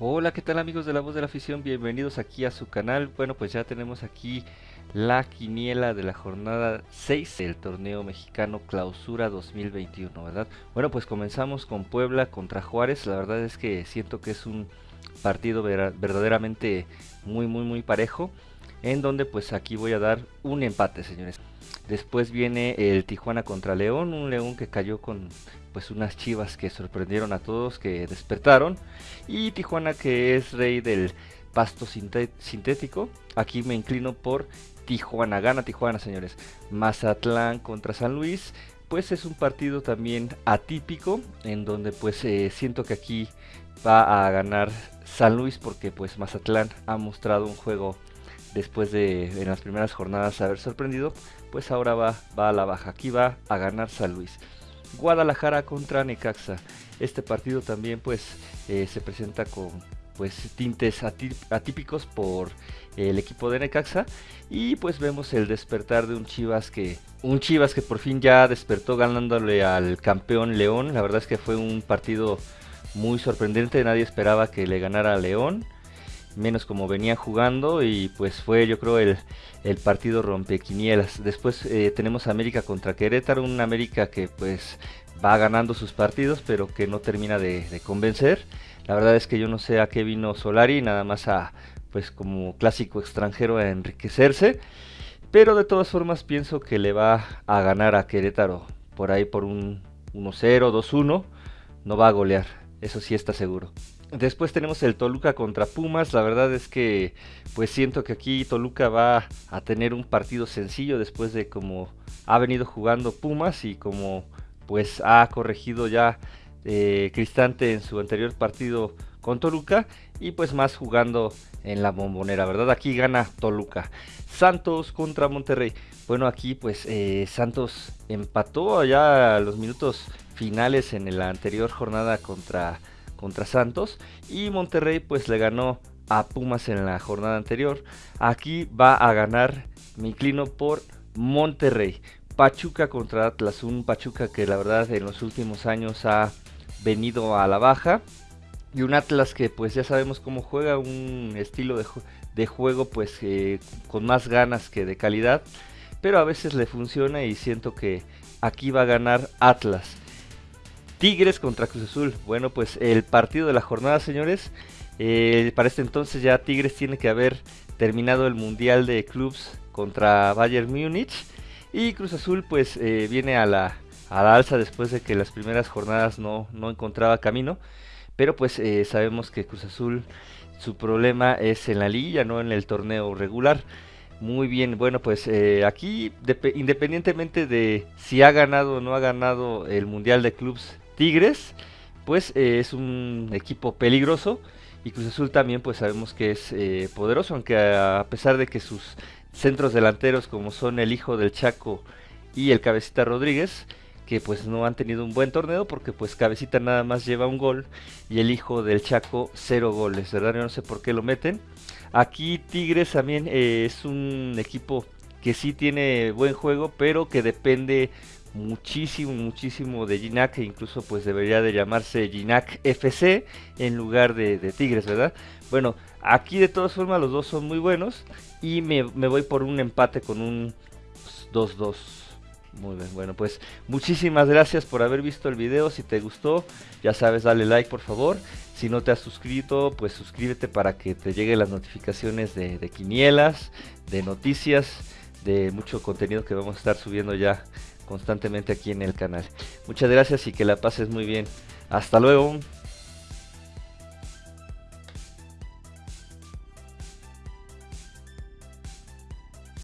Hola, ¿qué tal amigos de la voz de la afición? Bienvenidos aquí a su canal. Bueno, pues ya tenemos aquí la quiniela de la jornada 6 del torneo mexicano Clausura 2021, ¿verdad? Bueno, pues comenzamos con Puebla contra Juárez. La verdad es que siento que es un partido verdaderamente muy, muy, muy parejo. En donde pues aquí voy a dar un empate, señores. Después viene el Tijuana contra León, un León que cayó con pues unas chivas que sorprendieron a todos, que despertaron. Y Tijuana que es rey del pasto sintético. Aquí me inclino por Tijuana. Gana Tijuana, señores. Mazatlán contra San Luis. Pues es un partido también atípico. En donde pues eh, siento que aquí va a ganar San Luis. Porque pues Mazatlán ha mostrado un juego después de en las primeras jornadas haber sorprendido. Pues ahora va, va a la baja. Aquí va a ganar San Luis. Guadalajara contra Necaxa. Este partido también pues eh, se presenta con pues tintes atípicos por el equipo de Necaxa y pues vemos el despertar de un Chivas que un Chivas que por fin ya despertó ganándole al campeón León. La verdad es que fue un partido muy sorprendente, nadie esperaba que le ganara a León menos como venía jugando y pues fue yo creo el, el partido rompequinielas. Después eh, tenemos América contra Querétaro, un América que pues va ganando sus partidos pero que no termina de, convencer. La verdad es que yo no sé a qué vino Solari, nada más a pues como clásico extranjero a enriquecerse. Pero de todas formas pienso que le va a ganar a Querétaro por ahí por un 1-0, 2-1. No va a golear, eso sí está seguro. Después tenemos el Toluca contra Pumas. La verdad es que pues siento que aquí Toluca va a tener un partido sencillo después de como ha venido jugando Pumas y como pues ha corregido ya eh, Cristante en su anterior partido con Toluca y pues más jugando en la bombonera, ¿verdad? Aquí gana Toluca. Santos contra Monterrey. Bueno, aquí pues eh, Santos empató allá los minutos finales en la anterior jornada contra contra Santos y Monterrey pues le ganó a Pumas en la jornada anterior. Aquí va a ganar, me inclino por Monterrey. Pachuca contra Atlas, un Pachuca que la verdad en los últimos años ha venido a la baja. Y un Atlas que pues ya sabemos cómo juega, un estilo de, de juego pues eh, con más ganas que de calidad. Pero a veces le funciona y siento que aquí va a ganar Atlas. Tigres contra Cruz Azul. Bueno, pues el partido de la jornada, señores. Eh, para este entonces ya Tigres tiene que haber terminado el Mundial de Clubs contra Bayern Múnich. Y Cruz Azul pues eh, viene a la, alza después de que las primeras jornadas no, encontraba camino. Pero pues eh, sabemos que Cruz Azul su problema es en la liga, no en el torneo regular. Muy bien, bueno, pues aquí independientemente de si ha ganado o no ha ganado el Mundial de Clubs Tigres, pues eh, es un equipo peligroso y Cruz Azul también pues sabemos que es eh, poderoso, aunque a pesar de que sus centros delanteros como son el hijo del Chaco y el Cabecita Rodríguez, que pues no han tenido un buen torneo porque pues Cabecita nada más lleva un gol y el hijo del Chaco cero goles, ¿verdad? Yo no sé por qué lo meten. Aquí Tigres también eh, es un equipo que sí tiene buen juego, pero que depende muchísimo, muchísimo de Ginac, e incluso pues debería de llamarse Ginac FC en lugar de, Tigres, ¿verdad? Bueno, aquí de todas formas los dos son muy buenos y me, voy por un empate con un 2-2. Muy bien, bueno pues muchísimas gracias por haber visto el video, si te gustó ya sabes dale like por favor, si no te has suscrito pues suscríbete para que te lleguen las notificaciones de, de quinielas, de noticias, de mucho contenido que vamos a estar subiendo ya constantemente aquí en el canal. Muchas gracias y que la pases muy bien. Hasta luego.